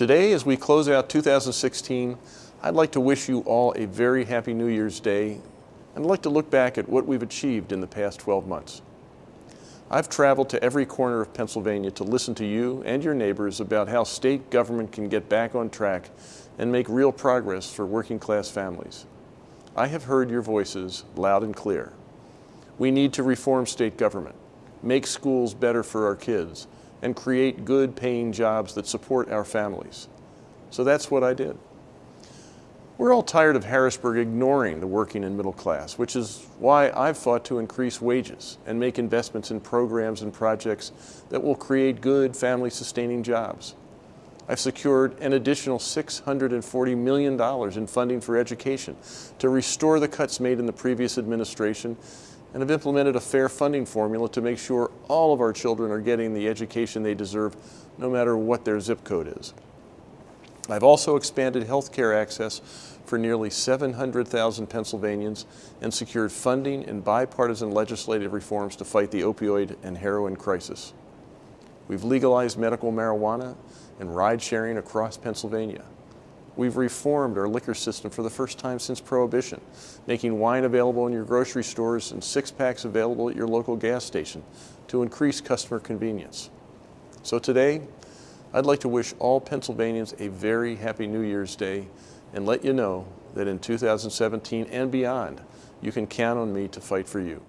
Today, as we close out 2016, I'd like to wish you all a very happy New Year's Day and I'd like to look back at what we've achieved in the past 12 months. I've traveled to every corner of Pennsylvania to listen to you and your neighbors about how state government can get back on track and make real progress for working class families. I have heard your voices loud and clear. We need to reform state government, make schools better for our kids, and create good paying jobs that support our families. So that's what I did. We're all tired of Harrisburg ignoring the working and middle class, which is why I've fought to increase wages and make investments in programs and projects that will create good family-sustaining jobs. I've secured an additional $640 million in funding for education to restore the cuts made in the previous administration and have implemented a fair funding formula to make sure all of our children are getting the education they deserve no matter what their zip code is. I've also expanded health care access for nearly 700,000 Pennsylvanians and secured funding and bipartisan legislative reforms to fight the opioid and heroin crisis. We've legalized medical marijuana and ride sharing across Pennsylvania. We've reformed our liquor system for the first time since Prohibition, making wine available in your grocery stores and six-packs available at your local gas station to increase customer convenience. So today, I'd like to wish all Pennsylvanians a very happy New Year's Day and let you know that in 2017 and beyond, you can count on me to fight for you.